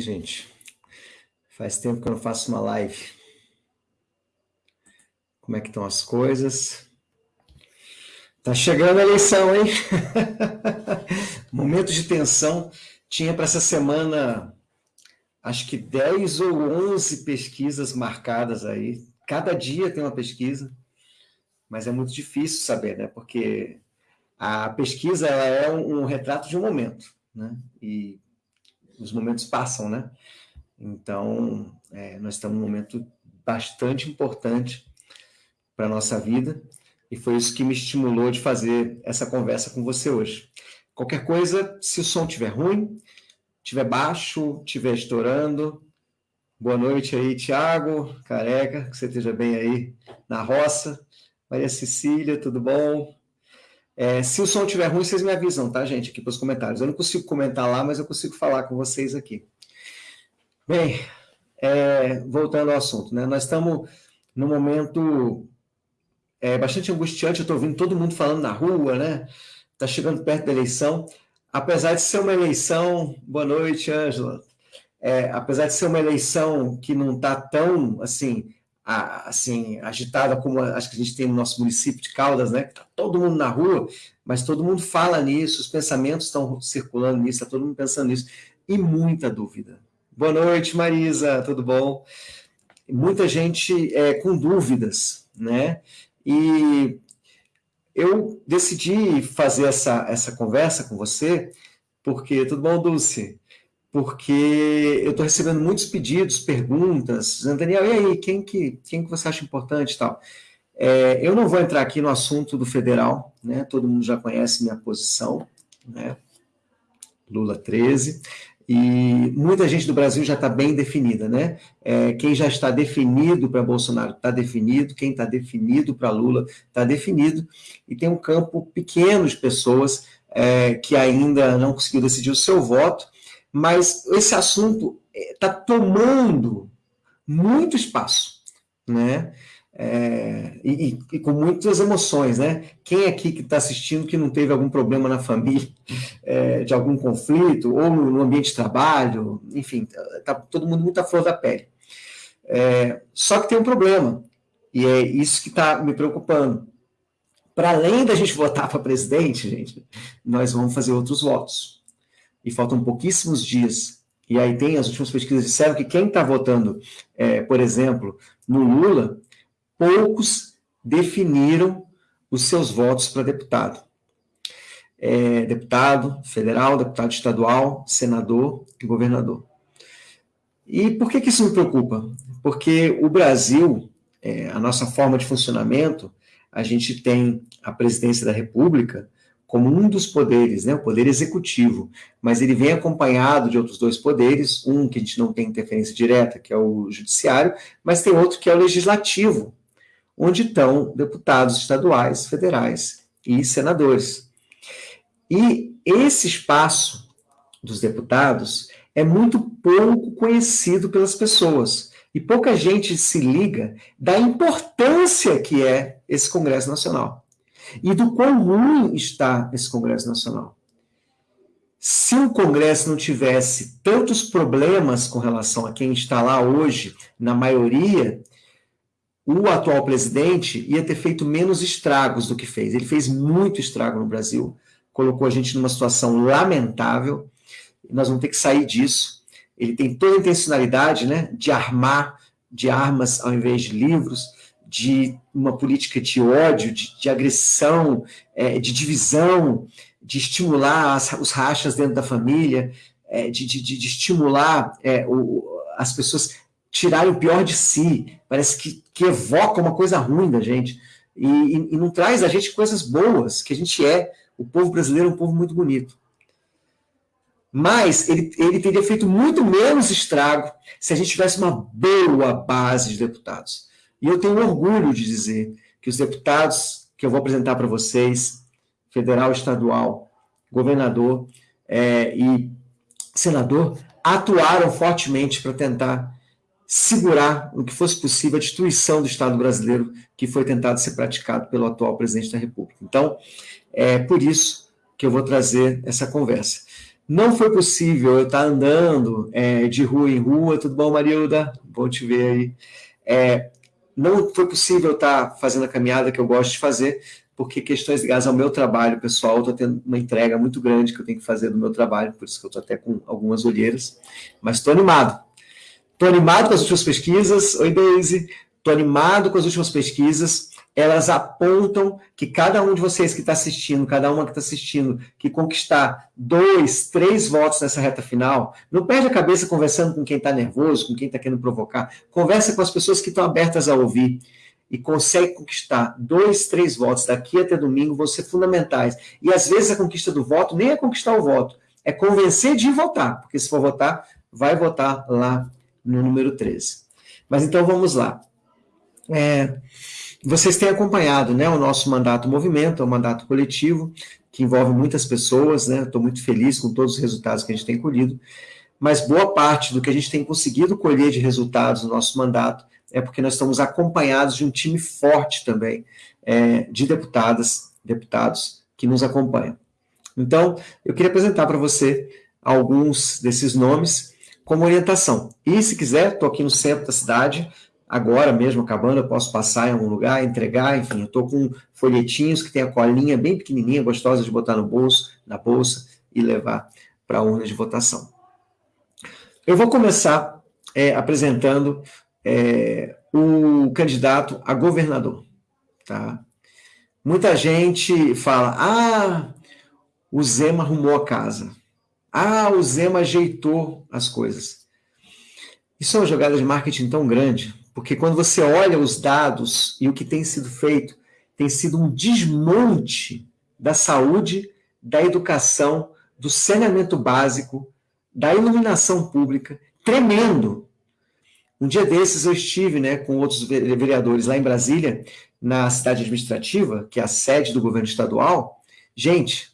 Gente? Faz tempo que eu não faço uma live. Como é que estão as coisas? Tá chegando a eleição, hein? Momento de tensão. Tinha para essa semana, acho que 10 ou 11 pesquisas marcadas aí. Cada dia tem uma pesquisa, mas é muito difícil saber, né? Porque a pesquisa é um retrato de um momento, né? E os momentos passam, né? Então, é, nós estamos num momento bastante importante para a nossa vida, e foi isso que me estimulou de fazer essa conversa com você hoje. Qualquer coisa, se o som estiver ruim, estiver baixo, estiver estourando, boa noite aí, Tiago, careca, que você esteja bem aí na roça. Maria Cecília, tudo bom? É, se o som estiver ruim, vocês me avisam, tá, gente, aqui para os comentários. Eu não consigo comentar lá, mas eu consigo falar com vocês aqui. Bem, é, voltando ao assunto, né? Nós estamos num momento é, bastante angustiante, eu estou ouvindo todo mundo falando na rua, né? Está chegando perto da eleição. Apesar de ser uma eleição, boa noite, Ângela. É, apesar de ser uma eleição que não está tão assim assim, agitada como acho que a gente tem no nosso município de Caldas, né? Tá todo mundo na rua, mas todo mundo fala nisso, os pensamentos estão circulando nisso, está todo mundo pensando nisso, e muita dúvida. Boa noite, Marisa, tudo bom? Muita gente é, com dúvidas, né? E eu decidi fazer essa, essa conversa com você, porque, tudo bom, Dulce? Porque eu estou recebendo muitos pedidos, perguntas, Daniel, e aí, quem que, quem que você acha importante e tal? É, eu não vou entrar aqui no assunto do federal, né? todo mundo já conhece minha posição, né? Lula 13, e muita gente do Brasil já está bem definida, né? É, quem já está definido para Bolsonaro está definido, quem está definido para Lula está definido, e tem um campo pequeno de pessoas é, que ainda não conseguiu decidir o seu voto, mas esse assunto está eh, tomando muito espaço, né? É, e, e, com muitas emoções, né? Quem aqui que está assistindo que não teve algum problema na família, é, de algum conflito, ou no, ambiente de trabalho, enfim, está todo mundo muito à flor da pele. É, só que tem um problema, e é isso que está me preocupando. Para além da gente votar para presidente, gente, nós vamos fazer outros votos e faltam pouquíssimos dias, e aí tem as últimas pesquisas disseram que quem está votando, é, por exemplo, no Lula, poucos definiram os seus votos para deputado. É, deputado federal, deputado estadual, senador e governador. E por que, que isso me preocupa? Porque o Brasil, é, a nossa forma de funcionamento, a gente tem a presidência da República, como um dos poderes, né, o poder executivo, mas ele vem acompanhado de outros dois poderes, um que a gente não tem interferência direta, que é o judiciário, mas tem outro que é o legislativo, onde estão deputados estaduais, federais e senadores. E esse espaço dos deputados é muito pouco conhecido pelas pessoas, e pouca gente se liga da importância que é esse Congresso Nacional e do quão ruim está esse Congresso Nacional. Se o Congresso não tivesse tantos problemas com relação a quem está lá hoje, na maioria, o atual presidente ia ter feito menos estragos do que fez. Ele fez muito estrago no Brasil, colocou a gente numa situação lamentável, nós vamos ter que sair disso. Ele tem toda a intencionalidade né, de armar de armas ao invés de livros, de uma política de ódio, de, de agressão, é, de divisão, de estimular as, os rachas dentro da família, é, de, de, de, estimular é, o, as pessoas tirarem o pior de si. Parece que, que evoca uma coisa ruim da gente. E, e, e não traz a gente coisas boas, que a gente é. O povo brasileiro é um povo muito bonito. Mas ele, ele teria feito muito menos estrago se a gente tivesse uma boa base de deputados. E eu tenho orgulho de dizer que os deputados que eu vou apresentar para vocês, federal, estadual, governador é, e senador, atuaram fortemente para tentar segurar o que fosse possível a destruição do Estado brasileiro que foi tentado ser praticado pelo atual presidente da República. Então, é por isso que eu vou trazer essa conversa. Não foi possível eu estar andando é, de rua em rua. Tudo bom, Marilda? Bom te ver aí. É, não foi possível estar fazendo a caminhada que eu gosto de fazer, porque questões ligadas ao meu trabalho pessoal, estou tendo uma entrega muito grande que eu tenho que fazer do meu trabalho, por isso que eu estou até com algumas olheiras, mas estou animado. Estou animado com as últimas pesquisas. Oi, Daisy. Estou animado com as últimas pesquisas elas apontam que cada um de vocês que está assistindo, cada uma que está assistindo, que conquistar dois, três votos nessa reta final, não perde a cabeça conversando com quem está nervoso, com quem está querendo provocar. Conversa com as pessoas que estão abertas a ouvir e consegue conquistar dois, três votos daqui até domingo vão ser fundamentais. E às vezes a conquista do voto nem é conquistar o voto, é convencer de votar, porque se for votar, vai votar lá no número 13. Mas então vamos lá. É, vocês têm acompanhado né, o nosso mandato movimento, é um mandato coletivo, que envolve muitas pessoas, né? Estou muito feliz com todos os resultados que a gente tem colhido, mas boa parte do que a gente tem conseguido colher de resultados no nosso mandato é porque nós estamos acompanhados de um time forte também é, de deputadas, deputados que nos acompanham. Então, eu queria apresentar para você alguns desses nomes como orientação. E se quiser, estou aqui no centro da cidade, agora mesmo acabando, eu posso passar em algum lugar, entregar, enfim, eu estou com folhetinhos que tem a colinha bem pequenininha, gostosa de botar no bolso, na bolsa e levar para a urna de votação. Eu vou começar é, apresentando é, o candidato a governador, tá? Muita gente fala, ah, o Zema arrumou a casa. Ah, o Zema ajeitou as coisas. Isso é uma jogada de marketing tão grande, porque quando você olha os dados e o que tem sido feito, tem sido um desmonte da saúde, da educação, do saneamento básico, da iluminação pública, tremendo. Um dia desses eu estive né, com outros vereadores lá em Brasília, na cidade administrativa, que é a sede do governo estadual. Gente,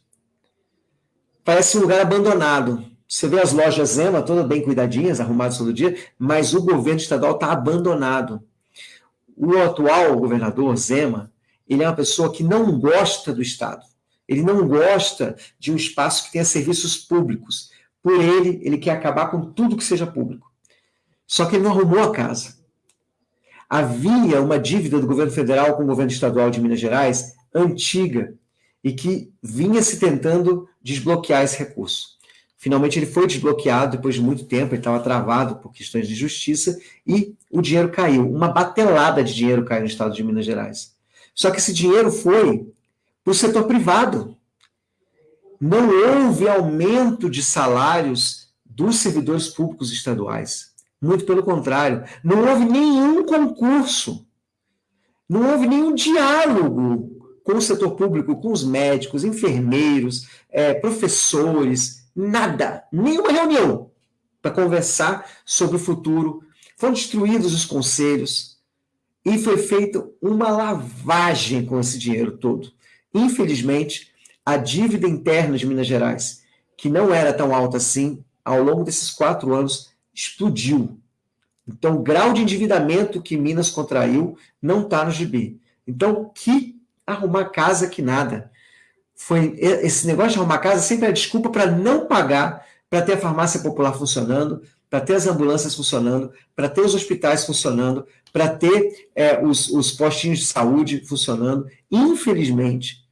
parece um lugar abandonado. Você vê as lojas Zema todas bem cuidadinhas, arrumadas todo dia, mas o governo estadual está abandonado. O atual governador Zema, ele é uma pessoa que não gosta do Estado. Ele não gosta de um espaço que tenha serviços públicos. Por ele, ele quer acabar com tudo que seja público. Só que ele não arrumou a casa. Havia uma dívida do governo federal com o governo estadual de Minas Gerais antiga e que vinha se tentando desbloquear esse recurso. Finalmente ele foi desbloqueado depois de muito tempo, ele estava travado por questões de justiça e o dinheiro caiu. Uma batelada de dinheiro caiu no estado de Minas Gerais. Só que esse dinheiro foi para o setor privado. Não houve aumento de salários dos servidores públicos estaduais. Muito pelo contrário, não houve nenhum concurso, não houve nenhum diálogo com o setor público, com os médicos, enfermeiros, é, professores, nada, nenhuma reunião para conversar sobre o futuro. Foram destruídos os conselhos e foi feita uma lavagem com esse dinheiro todo. Infelizmente, a dívida interna de Minas Gerais, que não era tão alta assim, ao longo desses quatro anos, explodiu. Então, o grau de endividamento que Minas contraiu não está no gibi. Então, que arrumar casa que nada foi esse negócio de arrumar casa sempre é desculpa para não pagar, para ter a farmácia popular funcionando, para ter as ambulâncias funcionando, para ter os hospitais funcionando, para ter é, os, os postinhos de saúde funcionando. Infelizmente,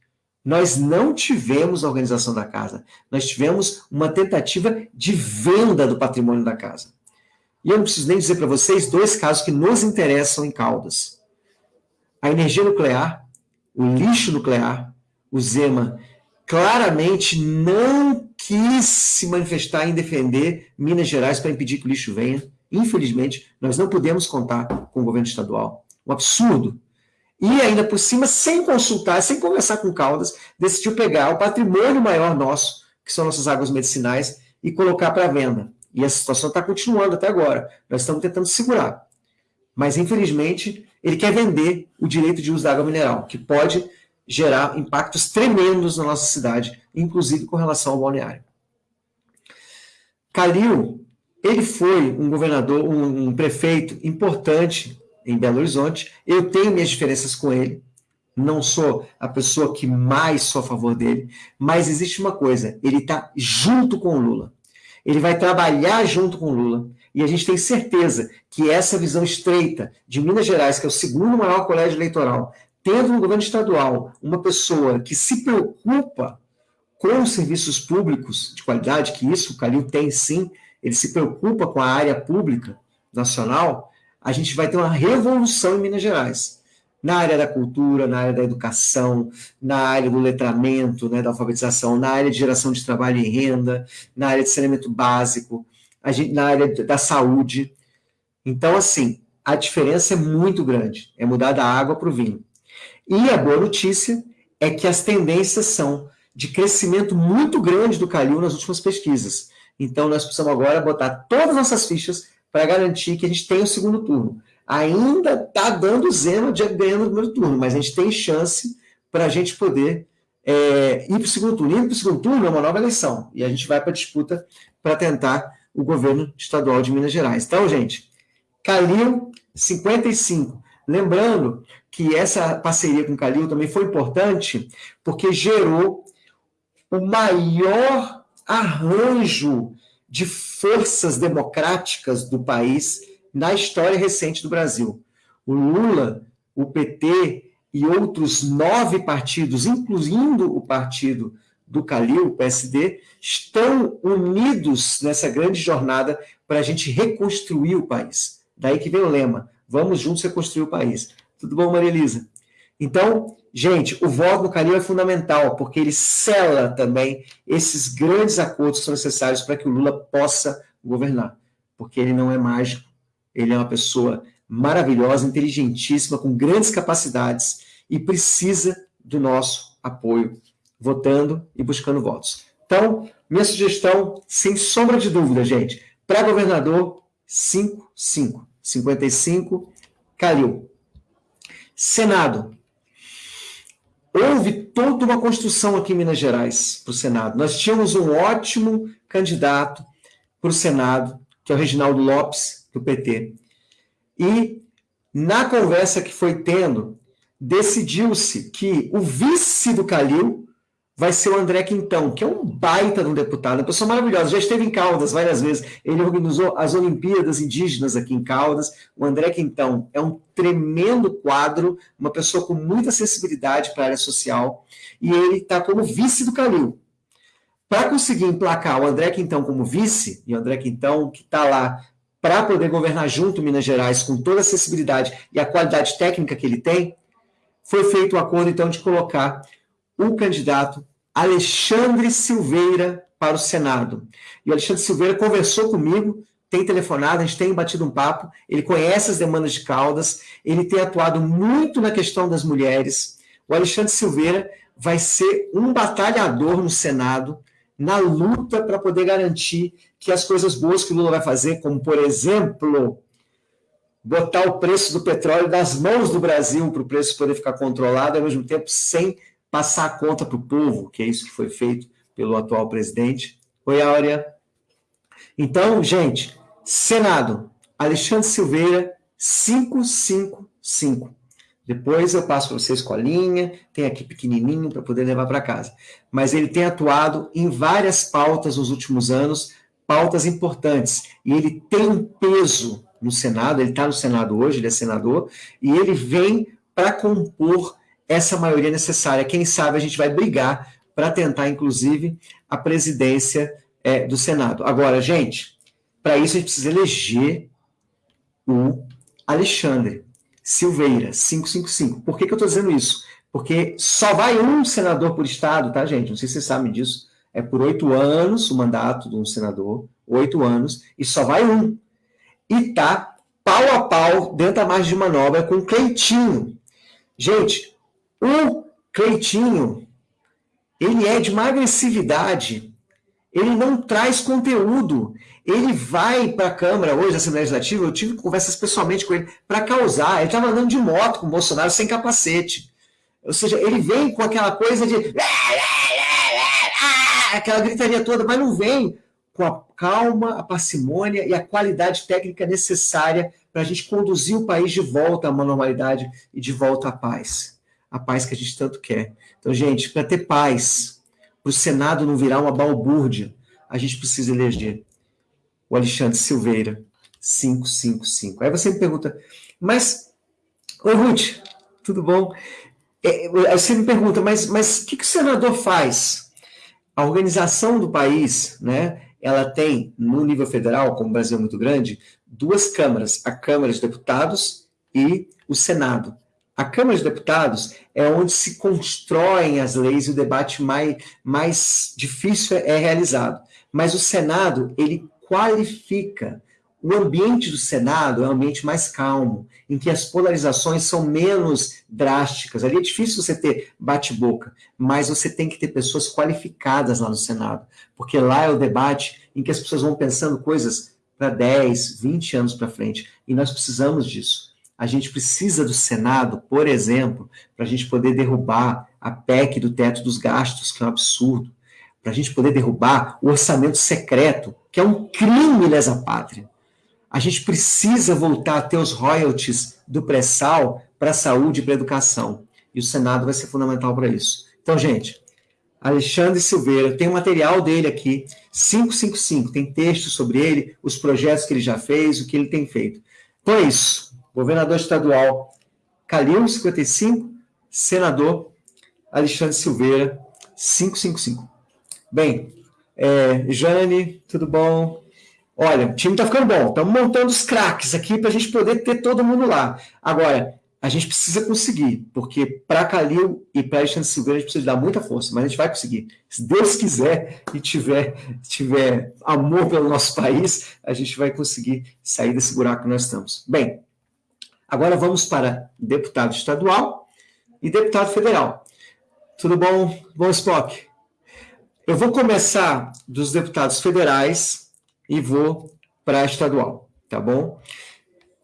nós não tivemos a organização da casa. Nós tivemos uma tentativa de venda do patrimônio da casa. E eu não preciso nem dizer para vocês dois casos que nos interessam em Caldas. A energia nuclear, o lixo nuclear o Zema claramente não quis se manifestar em defender Minas Gerais para impedir que o lixo venha. Infelizmente, nós não podemos contar com o governo estadual. Um absurdo. E ainda por cima, sem consultar, sem conversar com Caldas, decidiu pegar o patrimônio maior nosso, que são nossas águas medicinais, e colocar para venda. E a situação está continuando até agora. Nós estamos tentando segurar. Mas, infelizmente, ele quer vender o direito de uso da água mineral, que pode gerar impactos tremendos na nossa cidade, inclusive com relação ao balneário. Calil, ele foi um governador, um, um prefeito importante em Belo Horizonte. Eu tenho minhas diferenças com ele, não sou a pessoa que mais sou a favor dele, mas existe uma coisa, ele está junto com o Lula. Ele vai trabalhar junto com o Lula, e a gente tem certeza que essa visão estreita de Minas Gerais, que é o segundo maior colégio eleitoral, tendo no governo estadual uma pessoa que se preocupa com os serviços públicos de qualidade, que isso o Calil tem sim, ele se preocupa com a área pública nacional, a gente vai ter uma revolução em Minas Gerais. Na área da cultura, na área da educação, na área do letramento, né, da alfabetização, na área de geração de trabalho e renda, na área de saneamento básico, gente, na área da saúde. Então, assim, a diferença é muito grande. É mudar da água para o vinho. E a boa notícia é que as tendências são de crescimento muito grande do Calil nas últimas pesquisas. Então, nós precisamos agora botar todas as nossas fichas para garantir que a gente tenha o segundo turno. Ainda está dando zero de ganhando o primeiro turno, mas a gente tem chance para a gente poder é, ir para o segundo turno. Ir para o segundo turno é uma nova eleição, e a gente vai para a disputa para tentar o governo estadual de Minas Gerais. Então, gente, Calil, 55. Lembrando que essa parceria com o Calil também foi importante, porque gerou o maior arranjo de forças democráticas do país na história recente do Brasil. O Lula, o PT e outros nove partidos, incluindo o partido do Calil, o PSD, estão unidos nessa grande jornada para a gente reconstruir o país. Daí que vem o lema: vamos juntos reconstruir o país. Tudo bom, Maria Elisa? Então, Gente, o voto no Calil é fundamental, porque ele sela também esses grandes acordos que são necessários para que o Lula possa governar. Porque ele não é mágico, ele é uma pessoa maravilhosa, inteligentíssima, com grandes capacidades e precisa do nosso apoio, votando e buscando votos. Então, minha sugestão, sem sombra de dúvida, gente, para governador, 5, 5, 55, Calil. Senado, houve toda uma construção aqui em Minas Gerais para o Senado. Nós tínhamos um ótimo candidato para o Senado, que é o Reginaldo Lopes, do PT. E, na conversa que foi tendo, decidiu-se que o vice do Calil vai ser o André Quintão, que é um baita de um deputado, uma pessoa maravilhosa, já esteve em Caldas várias vezes, ele organizou as Olimpíadas Indígenas aqui em Caldas, o André Quintão é um tremendo quadro, uma pessoa com muita sensibilidade para a área social, e ele está como vice do Calil. Para conseguir emplacar o André Quintão como vice, e o André Quintão que está lá para poder governar junto Minas Gerais com toda a acessibilidade e a qualidade técnica que ele tem, foi feito o acordo então de colocar o candidato Alexandre Silveira para o Senado. E o Alexandre Silveira conversou comigo, tem telefonado, a gente tem batido um papo, ele conhece as demandas de Caldas, ele tem atuado muito na questão das mulheres. O Alexandre Silveira vai ser um batalhador no Senado, na luta para poder garantir que as coisas boas que o Lula vai fazer, como, por exemplo, botar o preço do petróleo das mãos do Brasil para o preço poder ficar controlado, ao mesmo tempo sem passar a conta para o povo, que é isso que foi feito pelo atual presidente. Oi, Áurea. Então, gente, Senado, Alexandre Silveira, 555. Depois eu passo para vocês colinha, tem aqui pequenininho para poder levar para casa. Mas ele tem atuado em várias pautas nos últimos anos, pautas importantes. E ele tem um peso no Senado, ele está no Senado hoje, ele é senador, e ele vem para compor essa maioria necessária. Quem sabe a gente vai brigar para tentar, inclusive, a presidência é, do Senado. Agora, gente, para isso a gente precisa eleger o Alexandre Silveira, 555. Por que, que eu estou dizendo isso? Porque só vai um senador por estado, tá, gente? Não sei se vocês sabem disso. É por oito anos o mandato de um senador, oito anos, e só vai um. E tá pau a pau dentro da margem de manobra com Cleitinho. Gente, o Cleitinho, ele é de uma agressividade, ele não traz conteúdo. Ele vai para a Câmara hoje, a Assembleia Legislativa, eu tive conversas pessoalmente com ele, para causar. Ele estava andando de moto com o Bolsonaro sem capacete. Ou seja, ele vem com aquela coisa de. aquela gritaria toda, mas não vem com a calma, a parcimônia e a qualidade técnica necessária para a gente conduzir o país de volta a uma normalidade e de volta à paz. A paz que a gente tanto quer. Então, gente, para ter paz, para o Senado não virar uma balbúrdia, a gente precisa eleger o Alexandre Silveira, 555. Aí você me pergunta, mas, oi Ruth, tudo bom? É, aí você me pergunta, mas, mas o que, que o senador faz? A organização do país, né, ela tem, no nível federal, como o Brasil é muito grande, duas câmaras, a Câmara de Deputados e o Senado. A Câmara de Deputados é onde se constroem as leis e o debate mais, mais difícil é realizado. Mas o Senado, ele qualifica. O ambiente do Senado é um ambiente mais calmo, em que as polarizações são menos drásticas. Ali é difícil você ter bate-boca, mas você tem que ter pessoas qualificadas lá no Senado, porque lá é o debate em que as pessoas vão pensando coisas para 10, 20 anos para frente, e nós precisamos disso. A gente precisa do Senado, por exemplo, para a gente poder derrubar a PEC do teto dos gastos, que é um absurdo, para a gente poder derrubar o orçamento secreto, que é um crime lesa pátria. A gente precisa voltar a ter os royalties do pré-sal para a saúde e para a educação. E o Senado vai ser fundamental para isso. Então, gente, Alexandre Silveira, tem o material dele aqui, 555, tem texto sobre ele, os projetos que ele já fez, o que ele tem feito. Então é isso. Governador estadual Calil, 55, senador Alexandre Silveira, 555. Bem, é, Jane, tudo bom? Olha, o time está ficando bom. Estamos montando os craques aqui para a gente poder ter todo mundo lá. Agora, a gente precisa conseguir, porque para Calil e para Alexandre Silveira a gente precisa dar muita força, mas a gente vai conseguir. Se Deus quiser e tiver, tiver amor pelo nosso país, a gente vai conseguir sair desse buraco que nós estamos. Bem, agora vamos para deputado estadual e deputado federal. Tudo bom? Bom, Spock? Eu vou começar dos deputados federais e vou para estadual, tá bom?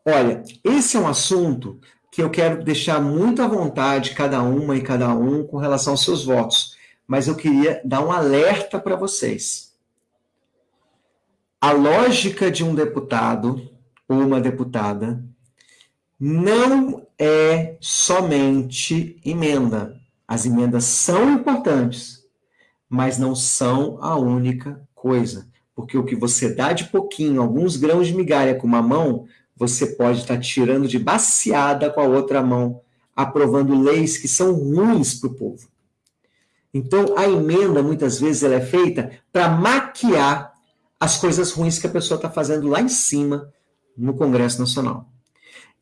Olha, esse é um assunto que eu quero deixar muito à vontade cada uma e cada um com relação aos seus votos, mas eu queria dar um alerta para vocês. A lógica de um deputado ou uma deputada não é somente emenda. As emendas são importantes, mas não são a única coisa. Porque o que você dá de pouquinho, alguns grãos de migalha com uma mão, você pode estar tirando de baseada com a outra mão, aprovando leis que são ruins para o povo. Então, a emenda, muitas vezes, ela é feita para maquiar as coisas ruins que a pessoa está fazendo lá em cima, no Congresso Nacional.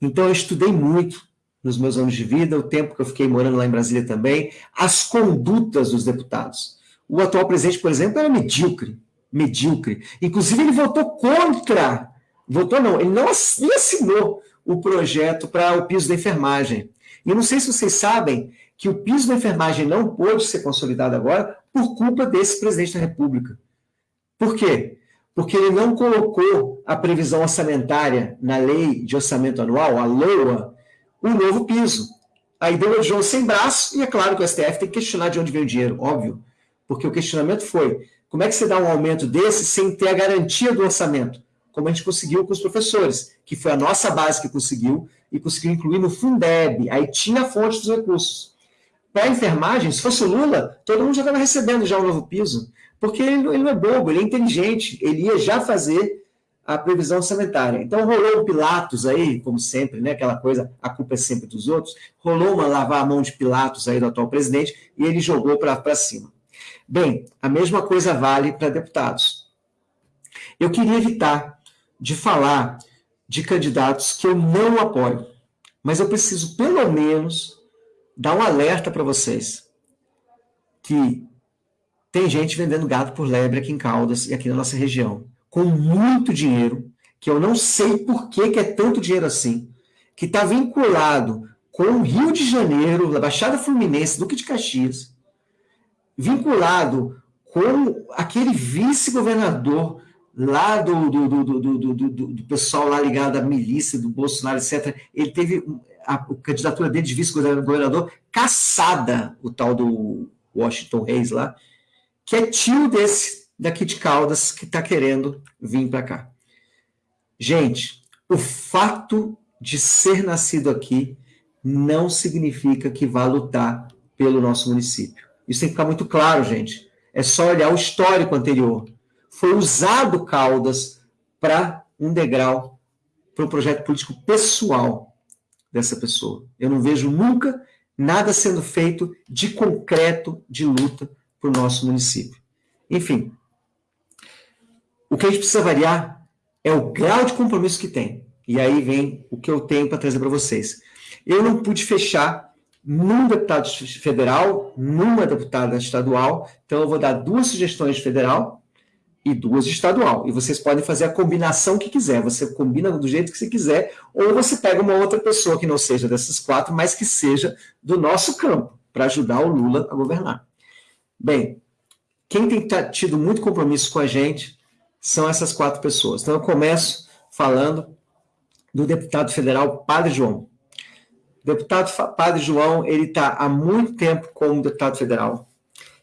Então, eu estudei muito nos meus anos de vida, o tempo que eu fiquei morando lá em Brasília também, as condutas dos deputados. O atual presidente, por exemplo, era medíocre. Medíocre. Inclusive, ele votou contra. Votou não, ele não assinou o projeto para o piso da enfermagem. E eu não sei se vocês sabem que o piso da enfermagem não pôde ser consolidado agora por culpa desse presidente da República. Por quê? Porque ele não colocou a previsão orçamentária na lei de orçamento anual, a LOA, o novo piso. Aí deu o João sem braço, e é claro que o STF tem que questionar de onde vem o dinheiro, óbvio. Porque o questionamento foi: como é que você dá um aumento desse sem ter a garantia do orçamento? Como a gente conseguiu com os professores, que foi a nossa base que conseguiu, e conseguiu incluir no Fundeb, aí tinha a fonte dos recursos. Para a enfermagem, se fosse o Lula, todo mundo já estava recebendo já o novo piso, porque ele, ele, não é bobo, ele é inteligente, ele ia já fazer a previsão orçamentária. Então rolou o Pilatos aí, como sempre, né, aquela coisa, a culpa é sempre dos outros, rolou uma lavar a mão de Pilatos aí do atual presidente, e ele jogou para cima. Bem, a mesma coisa vale para deputados. Eu queria evitar de falar de candidatos que eu não apoio, mas eu preciso, pelo menos, dar um alerta para vocês que tem gente vendendo gato por lebre aqui em Caldas e aqui na nossa região, com muito dinheiro, que eu não sei por que, que é tanto dinheiro assim, que está vinculado com o Rio de Janeiro, a Baixada Fluminense, Duque de Caxias, vinculado com aquele vice-governador lá do, do, do, do, pessoal lá ligado à milícia, do Bolsonaro, etc. Ele teve a, candidatura dele de vice-governador caçada, o tal do Washington Reis lá, que é tio desse daqui de Caldas que está querendo vir para cá. Gente, o fato de ser nascido aqui não significa que vá lutar pelo nosso município. Isso tem que ficar muito claro, gente. É só olhar o histórico anterior. Foi usado Caldas para um degrau, para um projeto político pessoal dessa pessoa. Eu não vejo nunca nada sendo feito de concreto de luta para o nosso município. Enfim, o que a gente precisa variar é o grau de compromisso que tem. E aí vem o que eu tenho para trazer para vocês. Eu não pude fechar num deputado federal, numa deputada estadual, então eu vou dar duas sugestões de federal e duas de estadual. E vocês podem fazer a combinação que quiser. Você combina do jeito que você quiser, ou você pega uma outra pessoa que não seja dessas quatro, mas que seja do nosso campo, para ajudar o Lula a governar. Bem, quem tem tido muito compromisso com a gente são essas quatro pessoas. Então eu começo falando do deputado federal Padre João. O deputado Padre João, ele está há muito tempo como deputado federal.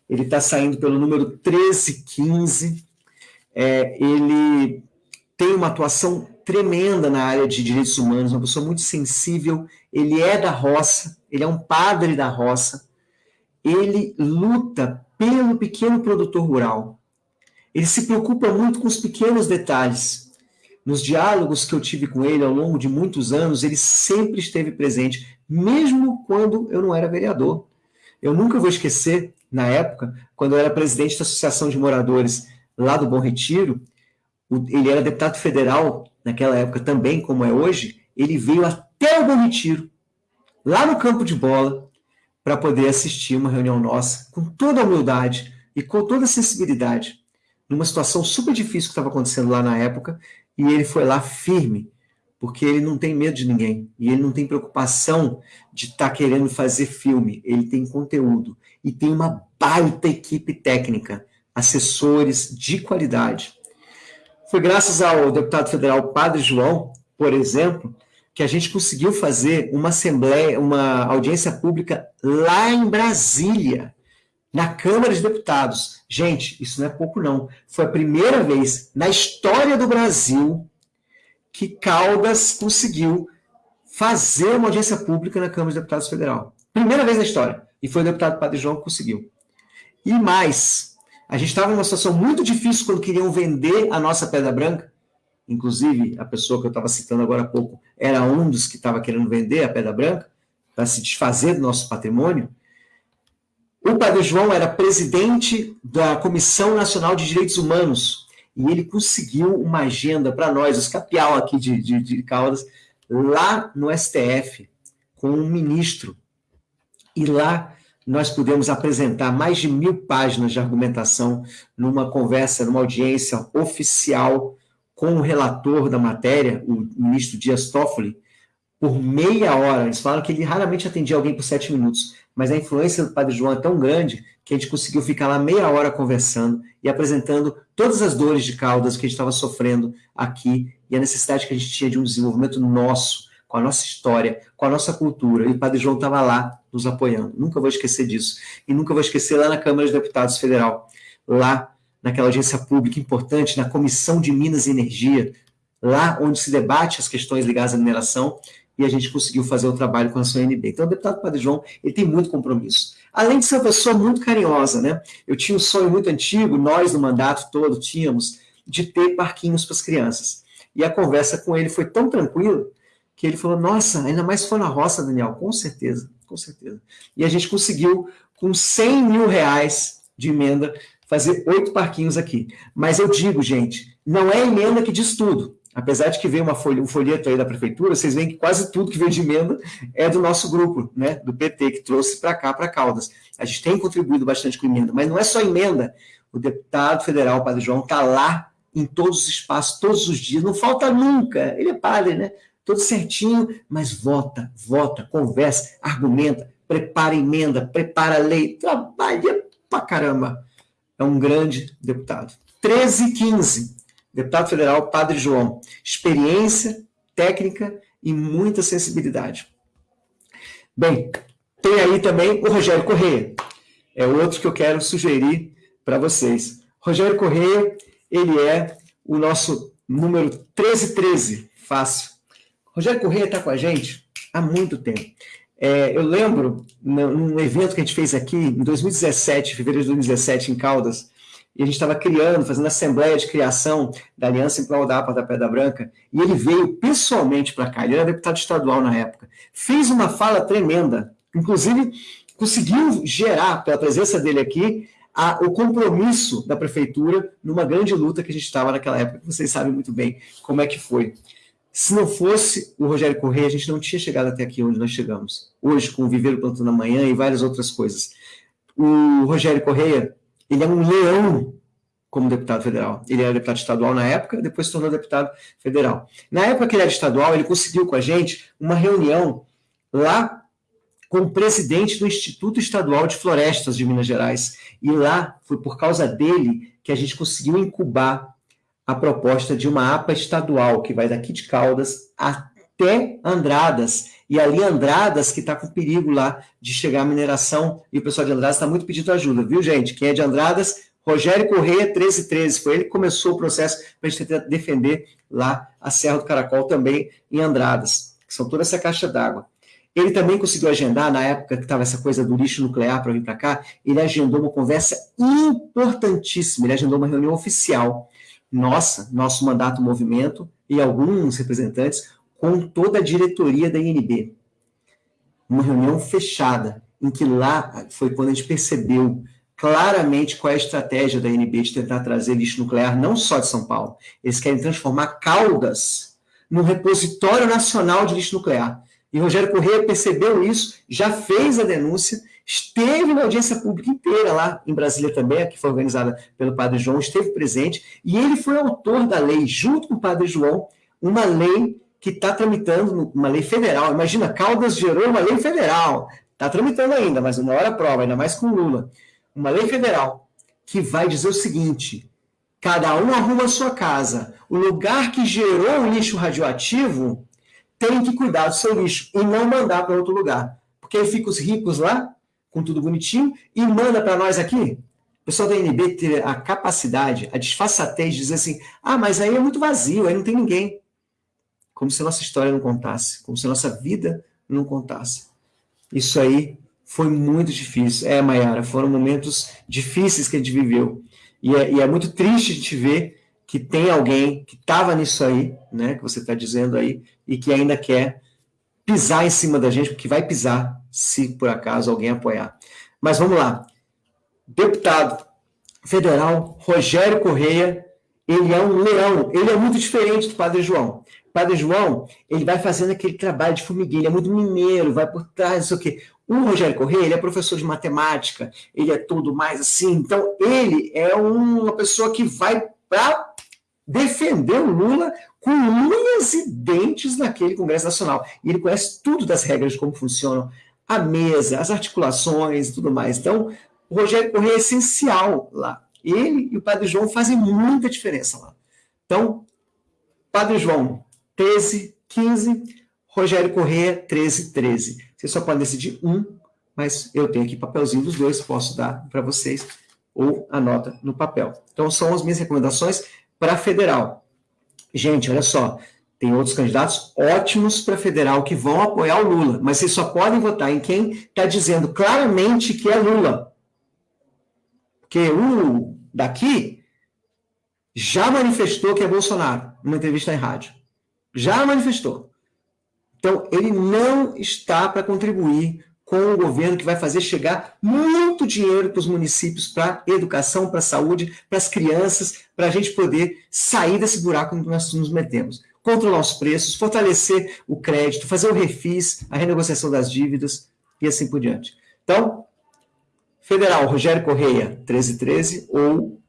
Ele está saindo pelo número 1315. É, ele tem uma atuação tremenda na área de direitos humanos, uma pessoa muito sensível. Ele é da roça, ele é um padre da roça. Ele luta pelo pequeno produtor rural. Ele se preocupa muito com os pequenos detalhes nos diálogos que eu tive com ele ao longo de muitos anos, ele sempre esteve presente, mesmo quando eu não era vereador. Eu nunca vou esquecer, na época, quando eu era presidente da Associação de Moradores lá do Bom Retiro, ele era deputado federal naquela época também, como é hoje, ele veio até o Bom Retiro, lá no campo de bola, para poder assistir uma reunião nossa, com toda a humildade e com toda a sensibilidade, numa situação super difícil que estava acontecendo lá na época, e ele foi lá firme, porque ele não tem medo de ninguém. E ele não tem preocupação de estar tá querendo fazer filme. Ele tem conteúdo. E tem uma baita equipe técnica, assessores de qualidade. Foi graças ao deputado federal Padre João, por exemplo, que a gente conseguiu fazer uma assembleia, uma audiência pública lá em Brasília, na Câmara de Deputados. Gente, isso não é pouco, não. Foi a primeira vez na história do Brasil que Caldas conseguiu fazer uma audiência pública na Câmara de Deputados Federal. Primeira vez na história. E foi o deputado Padre João que conseguiu. E mais, a gente estava numa situação muito difícil quando queriam vender a nossa Pedra Branca. Inclusive, a pessoa que eu estava citando agora há pouco era um dos que estava querendo vender a Pedra Branca, para se desfazer do nosso patrimônio. O Padre João era presidente da Comissão Nacional de Direitos Humanos e ele conseguiu uma agenda para nós, os capial aqui de, de, de Caldas, lá no STF, com um ministro. E lá nós pudemos apresentar mais de mil páginas de argumentação numa conversa, numa audiência oficial com o relator da matéria, o ministro Dias Toffoli, por meia hora. Eles falaram que ele raramente atendia alguém por sete minutos mas a influência do Padre João é tão grande que a gente conseguiu ficar lá meia hora conversando e apresentando todas as dores de caudas que a gente estava sofrendo aqui e a necessidade que a gente tinha de um desenvolvimento nosso, com a nossa história, com a nossa cultura. E o Padre João estava lá nos apoiando. Nunca vou esquecer disso. E nunca vou esquecer lá na Câmara de Deputados Federal, lá naquela audiência pública importante, na Comissão de Minas e Energia, lá onde se debate as questões ligadas à mineração, e a gente conseguiu fazer o trabalho com a sua NB. Então, o deputado Padre João, ele tem muito compromisso. Além de ser uma pessoa muito carinhosa, né? Eu tinha um sonho muito antigo, nós no mandato todo tínhamos, de ter parquinhos para as crianças. E a conversa com ele foi tão tranquila que ele falou: Nossa, ainda mais se for na roça, Daniel, com certeza, com certeza. E a gente conseguiu, com 100 mil reais de emenda, fazer oito parquinhos aqui. Mas eu digo, gente, não é emenda que diz tudo. Apesar de que veio uma folha, um folheto aí da prefeitura, vocês veem que quase tudo que veio de emenda é do nosso grupo, né, do PT, que trouxe para cá, para Caldas. A gente tem contribuído bastante com emenda, mas não é só emenda. O deputado federal, Padre João, está lá em todos os espaços, todos os dias, não falta nunca. Ele é padre, né? Todo certinho, mas vota, vota, conversa, argumenta, prepara emenda, prepara lei, trabalha pra caramba. É um grande deputado. 13 e 15 deputado federal Padre João. Experiência, técnica e muita sensibilidade. Bem, tem aí também o Rogério Correia. É outro que eu quero sugerir para vocês. Rogério Correia, ele é o nosso número 1313, fácil. Rogério Correia está com a gente há muito tempo. É, eu lembro, num evento que a gente fez aqui, em 2017, fevereiro de 2017, em Caldas, e a gente estava criando, fazendo assembleia de criação da Aliança em Prol da APA da Pedra Branca, e ele veio pessoalmente para cá, ele era deputado estadual na época, fez uma fala tremenda, inclusive conseguiu gerar, pela presença dele aqui, a, o compromisso da prefeitura numa grande luta que a gente estava naquela época, vocês sabem muito bem como é que foi. Se não fosse o Rogério Correia, a gente não tinha chegado até aqui onde nós chegamos. Hoje, com o Viveiro Plantando Amanhã e várias outras coisas. O Rogério Correia, ele é um leão como deputado federal. Ele era deputado estadual na época, depois se tornou deputado federal. Na época que ele era estadual, ele conseguiu com a gente uma reunião lá com o presidente do Instituto Estadual de Florestas de Minas Gerais. E lá foi por causa dele que a gente conseguiu incubar a proposta de uma APA estadual, que vai daqui de Caldas até Andradas. E ali Andradas que está com perigo lá de chegar a mineração, e o pessoal de Andradas está muito pedindo ajuda, viu, gente? Quem é de Andradas, Rogério Correia, 1313, foi ele que começou o processo para a gente tentar defender lá a Serra do Caracol também em Andradas, que são toda essa caixa d'água. Ele também conseguiu agendar, na época que estava essa coisa do lixo nuclear para vir para cá, ele agendou uma conversa importantíssima, ele agendou uma reunião oficial. Nossa, nosso mandato movimento e alguns representantes com toda a diretoria da INB. Uma reunião fechada, em que lá foi quando a gente percebeu claramente qual é a estratégia da INB de tentar trazer lixo nuclear, não só de São Paulo. Eles querem transformar Caldas num repositório nacional de lixo nuclear. E Rogério Correia percebeu isso, já fez a denúncia, esteve na audiência pública inteira lá em Brasília também, que foi organizada pelo Padre João, esteve presente, e ele foi autor da lei, junto com o Padre João, uma lei que está tramitando, uma lei federal. Imagina, Caldas gerou uma lei federal, está tramitando ainda, mas uma hora prova, ainda mais com Lula. Uma lei federal que vai dizer o seguinte: cada um arruma a sua casa. O lugar que gerou o lixo radioativo tem que cuidar do seu lixo e não mandar para outro lugar. Porque aí fica os ricos lá, com tudo bonitinho, e manda para nós aqui. O pessoal da NB ter a capacidade, a disfarçatez de dizer assim: ah, mas aí é muito vazio, aí não tem ninguém. Como se a nossa história não contasse, como se a nossa vida não contasse. Isso aí foi muito difícil. É, Mayara, foram momentos difíceis que a gente viveu. E é, e é muito triste a gente ver que tem alguém que estava nisso aí, né, que você está dizendo aí, e que ainda quer pisar em cima da gente, porque vai pisar se por acaso alguém apoiar. Mas vamos lá. Deputado federal Rogério Correia, ele é um leão, ele é muito diferente do Padre João. Padre João, ele vai fazendo aquele trabalho de formiguinha, ele é muito mineiro, vai por trás, não sei o quê. O Rogério Correia, ele é professor de matemática, ele é tudo mais assim, então ele é uma pessoa que vai para defender o Lula com unhas e dentes naquele Congresso Nacional. E ele conhece tudo das regras de como funcionam a mesa, as articulações e tudo mais. Então, o Rogério Correia é essencial lá. Ele e o Padre João fazem muita diferença lá. Então, Padre João, 13, 15, Rogério Correia, 13, 13. Vocês só podem decidir um, mas eu tenho aqui papelzinho dos dois, posso dar para vocês, ou anota no papel. Então, são as minhas recomendações para federal. Gente, olha só, tem outros candidatos ótimos para federal que vão apoiar o Lula, mas vocês só podem votar em quem está dizendo claramente que é Lula. Porque o daqui já manifestou que é Bolsonaro, numa entrevista em rádio. Já manifestou. Então, ele não está para contribuir com o governo que vai fazer chegar muito dinheiro para os municípios, para educação, para saúde, para as crianças, para a gente poder sair desse buraco onde nós nos metemos. Controlar os preços, fortalecer o crédito, fazer o refis, a renegociação das dívidas e assim por diante. Então, Federal, Rogério Correia, 1313, ou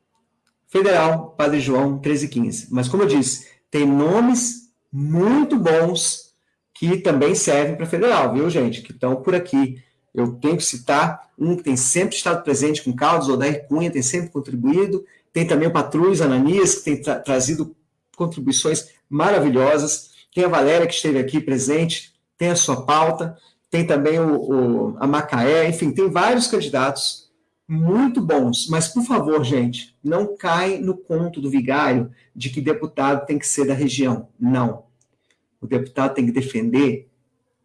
Federal, Padre João, 1315. Mas, como eu disse, tem nomes muito bons que também servem para federal, viu, gente? Que estão por aqui. Eu tenho que citar um que tem sempre estado presente com Caldas, Odair Cunha, tem sempre contribuído. Tem também o Patrulhos Ananias, que tem tra trazido contribuições maravilhosas. Tem a Valéria, que esteve aqui presente, tem a sua pauta. Tem também o, o, a Macaé, enfim, tem vários candidatos muito bons. Mas, por favor, gente, não cai no conto do vigário de que deputado tem que ser da região. Não o deputado tem que defender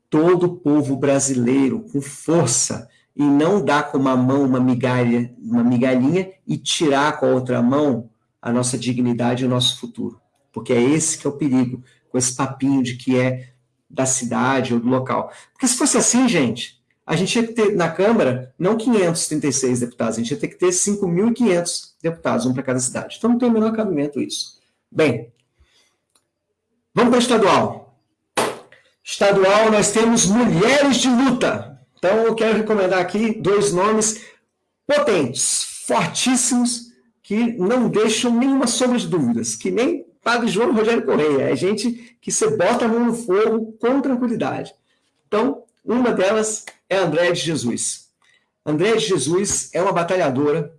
todo o povo brasileiro com força e não dar com uma mão uma migalha, uma migalhinha e tirar com a outra mão a nossa dignidade e o nosso futuro. Porque é esse que é o perigo, com esse papinho de que é da cidade ou do local. Porque se fosse assim, gente, a gente ia ter na Câmara não 536 deputados, a gente ia ter que ter 5.500 deputados, um para cada cidade. Então não tem o menor cabimento isso. Bem, vamos para estadual. Estadual, nós temos mulheres de luta. Então eu quero recomendar aqui dois nomes potentes, fortíssimos, que não deixam nenhuma sombra de dúvidas, que nem Padre João Rogério Correia, é gente que você bota a mão no fogo com tranquilidade. Então, uma delas é André de Jesus. André de Jesus é uma batalhadora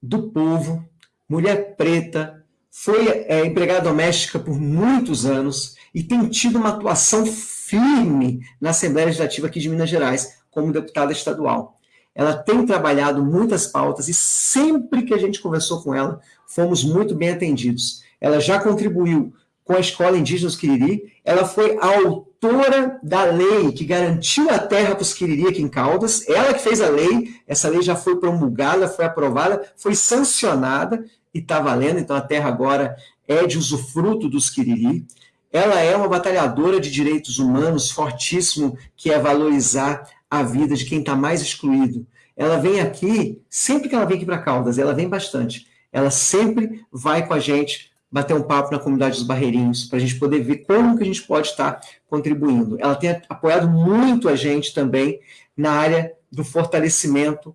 do povo, mulher preta, foi é, empregada doméstica por muitos anos e tem tido uma atuação firme na Assembleia Legislativa aqui de Minas Gerais, como deputada estadual. Ela tem trabalhado muitas pautas e sempre que a gente conversou com ela, fomos muito bem atendidos. Ela já contribuiu com a Escola Indígena dos Quiriri, ela foi a autora da lei que garantiu a terra para os Quiriri aqui em Caldas, ela que fez a lei, essa lei já foi promulgada, foi aprovada, foi sancionada e está valendo, então a terra agora é de usufruto dos Quiriri. Ela é uma batalhadora de direitos humanos fortíssimo, que é valorizar a vida de quem está mais excluído. Ela vem aqui, sempre que ela vem aqui para Caldas, ela vem bastante, ela sempre vai com a gente bater um papo na comunidade dos Barreirinhos, para a gente poder ver como que a gente pode estar contribuindo. Ela tem apoiado muito a gente também na área do fortalecimento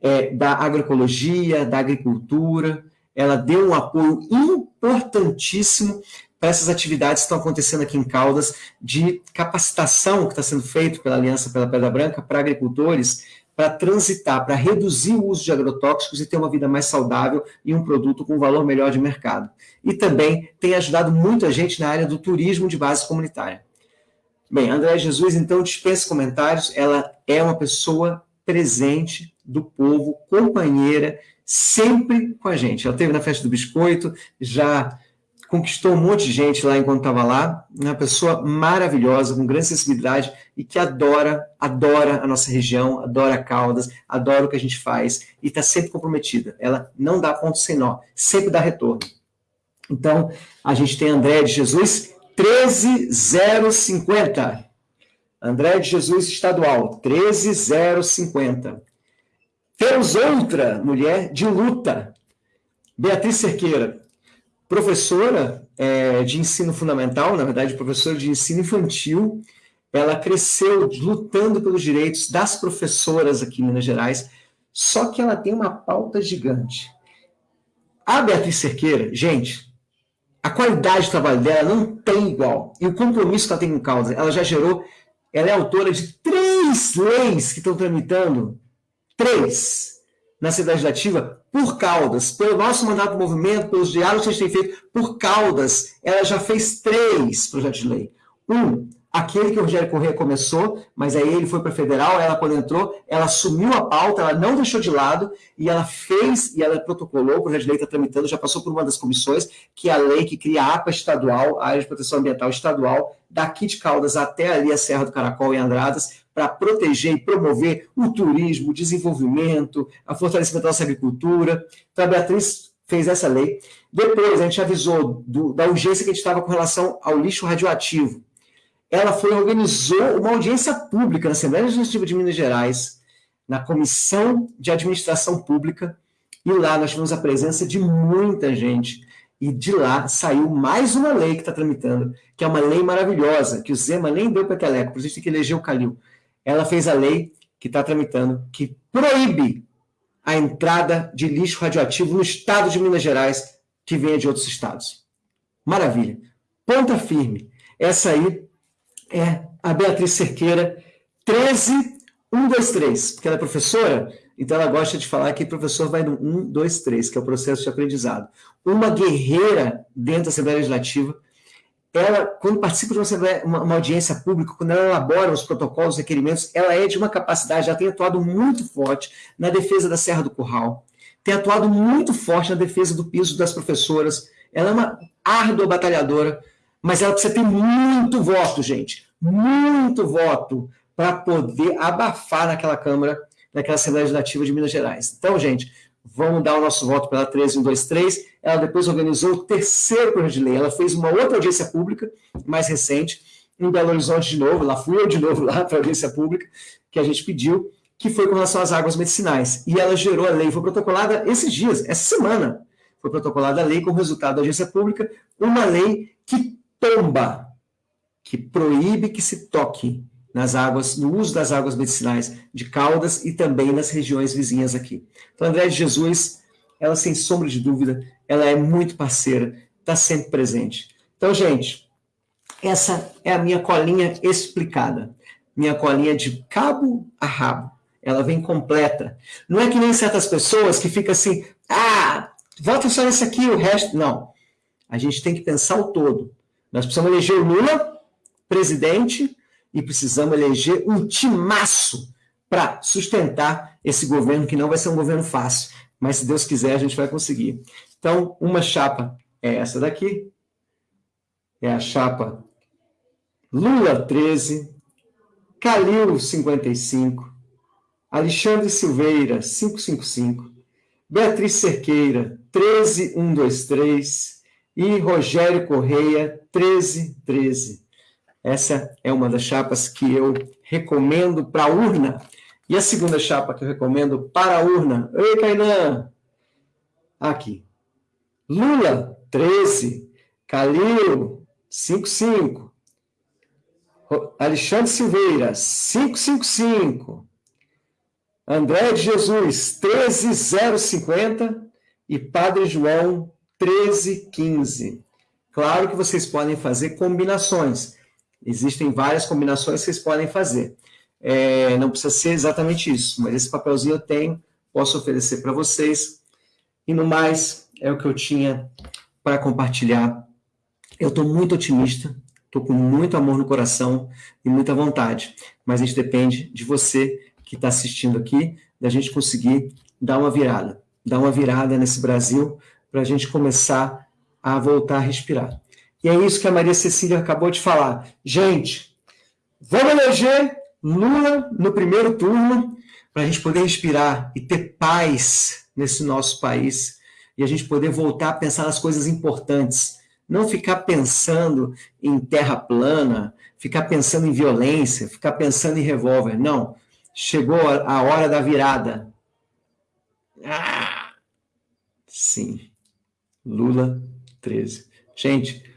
é, da agroecologia, da agricultura. Ela deu um apoio importantíssimo para essas atividades que estão acontecendo aqui em Caldas, de capacitação que está sendo feito pela Aliança pela Pedra Branca para agricultores, para transitar, para reduzir o uso de agrotóxicos e ter uma vida mais saudável e um produto com valor melhor de mercado. E também tem ajudado muito a gente na área do turismo de base comunitária. Bem, André Jesus, então, dispensa comentários, ela é uma pessoa presente do povo, companheira, sempre com a gente. Ela esteve na festa do biscoito, já conquistou um monte de gente lá enquanto estava lá, uma pessoa maravilhosa, com grande sensibilidade e que adora, adora a nossa região, adora Caldas, adora o que a gente faz e está sempre comprometida. Ela não dá ponto sem nó, sempre dá retorno. Então, a gente tem André de Jesus, 13050. André de Jesus Estadual, 13050. Temos outra mulher de luta, Beatriz Cerqueira, professora é, de ensino fundamental, na verdade, professora de ensino infantil. Ela cresceu lutando pelos direitos das professoras aqui em Minas Gerais, só que ela tem uma pauta gigante. A Beatriz Cerqueira, gente, a qualidade do trabalho dela não tem igual. E o compromisso que ela tem com causa, ela já gerou, ela é autora de três leis que estão tramitando, três, na cidade legislativa, por Caldas, pelo nosso mandato do movimento, pelos diálogos que a gente tem feito, por Caldas, ela já fez três projetos de lei. Um, aquele que o Rogério Corrêa começou, mas aí ele foi para federal, ela quando entrou, ela assumiu a pauta, ela não deixou de lado, e ela fez, e ela protocolou, o projeto de lei está tramitando, já passou por uma das comissões, que é a lei que cria a APA estadual, a Área de Proteção Ambiental Estadual, daqui de Caldas até ali a Serra do Caracol e Andradas, para proteger e promover o turismo, o desenvolvimento, a fortalecimento da nossa agricultura. Então a Beatriz fez essa lei. Depois a gente avisou do, da urgência que a gente estava com relação ao lixo radioativo ela foi organizou uma audiência pública na Assembleia Legislativa de Minas Gerais, na Comissão de Administração Pública, e lá nós tivemos a presença de muita gente. E de lá saiu mais uma lei que está tramitando, que é uma lei maravilhosa, que o Zema nem deu para Teleco, por isso tem que eleger o Calil. Ela fez a lei que está tramitando, que proíbe a entrada de lixo radioativo no estado de Minas Gerais, que venha de outros estados. Maravilha. Ponta firme. Essa aí é a Beatriz Cerqueira, 13123, porque ela é professora, então ela gosta de falar que professor vai no 1, 2, 3, que é o processo de aprendizado. Uma guerreira dentro da Assembleia Legislativa, ela, quando participa de uma, uma, uma, audiência pública, quando ela elabora os protocolos, os requerimentos, ela é de uma capacidade, já tem atuado muito forte na defesa da Serra do Curral, tem atuado muito forte na defesa do piso das professoras, ela é uma árdua batalhadora mas ela precisa ter muito voto, gente. muito voto para poder abafar naquela Câmara, naquela Assembleia Legislativa de Minas Gerais. Então, gente, vamos dar o nosso voto pela 13123. Ela depois organizou o terceiro projeto de lei. Ela fez uma outra audiência pública, mais recente, em Belo Horizonte de novo, lá fui eu de novo lá para a audiência pública, que a gente pediu, que foi com relação às águas medicinais. E ela gerou a lei, foi protocolada esses dias, essa semana, foi protocolada a lei com resultado da audiência pública, uma lei que tomba, que proíbe que se toque nas águas, no uso das águas medicinais de Caldas e também nas regiões vizinhas aqui. Então, André de Jesus, ela sem sombra de dúvida, ela é muito parceira, está sempre presente. Então, gente, essa é a minha colinha explicada. Minha colinha de cabo a rabo. Ela vem completa. Não é que nem certas pessoas que ficam assim, ah, vota só nesse aqui, o resto. Não. A gente tem que pensar o todo. Nós precisamos eleger o Lula presidente e precisamos eleger um timaço para sustentar esse governo, que não vai ser um governo fácil, mas se Deus quiser, a gente vai conseguir. Então, uma chapa é essa daqui, é a chapa Lula 13, Calil 55, Alexandre Silveira 555, Beatriz Cerqueira 13123 e Rogério Correia 1313. Essa é uma das chapas que eu recomendo para a urna. E a segunda chapa que eu recomendo para a urna. Oi, Kainan! Aqui. Lula, 13. Calil, 55. Alexandre Silveira, 555. André de Jesus, 13050. E Padre João, 1315. Claro que vocês podem fazer combinações. Existem várias combinações que vocês podem fazer. É, não precisa ser exatamente isso, mas esse papelzinho eu tenho, posso oferecer para vocês. E no mais, é o que eu tinha para compartilhar. Eu estou muito otimista, estou com muito amor no coração e muita vontade, mas gente depende de você que está assistindo aqui, da gente conseguir dar uma virada, dar uma virada nesse Brasil para a gente começar a voltar a respirar. E é isso que a Maria Cecília acabou de falar. Gente, vamos eleger Lula no primeiro turno para a gente poder respirar e ter paz nesse nosso país e a gente poder voltar a pensar nas coisas importantes. Não ficar pensando em terra plana, ficar pensando em violência, ficar pensando em revólver. Não. Chegou a hora da virada. Ah, sim. Lula 13. Gente,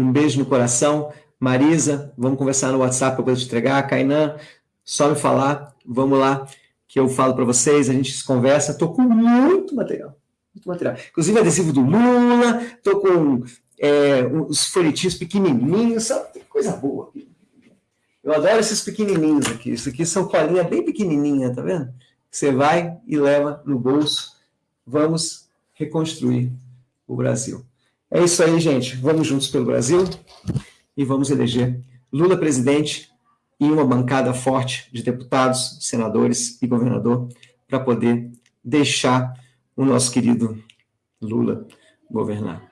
um beijo no coração. Marisa, vamos conversar no WhatsApp para poder te entregar. Kainan, só me falar, vamos lá, que eu falo para vocês, a gente se conversa. Estou com muito material, muito material. Inclusive adesivo do Lula, estou com é, os folhetinhos pequenininhos, sabe? Tem coisa boa. Eu adoro esses pequenininhos aqui. Isso aqui são colinha bem pequenininha, tá vendo? Você vai e leva no bolso. Vamos reconstruir o Brasil. É isso aí, gente. Vamos juntos pelo Brasil e vamos eleger Lula presidente e uma bancada forte de deputados, senadores e governador para poder deixar o nosso querido Lula governar.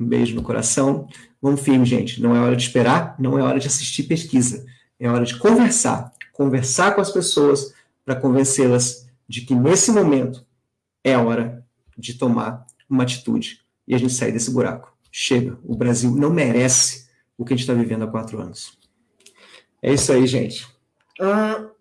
Um beijo no coração. Vamos firme, gente. Não é hora de esperar, não é hora de assistir pesquisa. É hora de conversar. Conversar com as pessoas para convencê-las de que nesse momento é hora de tomar uma atitude e a gente sair desse buraco. Chega, o Brasil não merece o que a gente está vivendo há quatro anos. É isso aí, gente. Ah.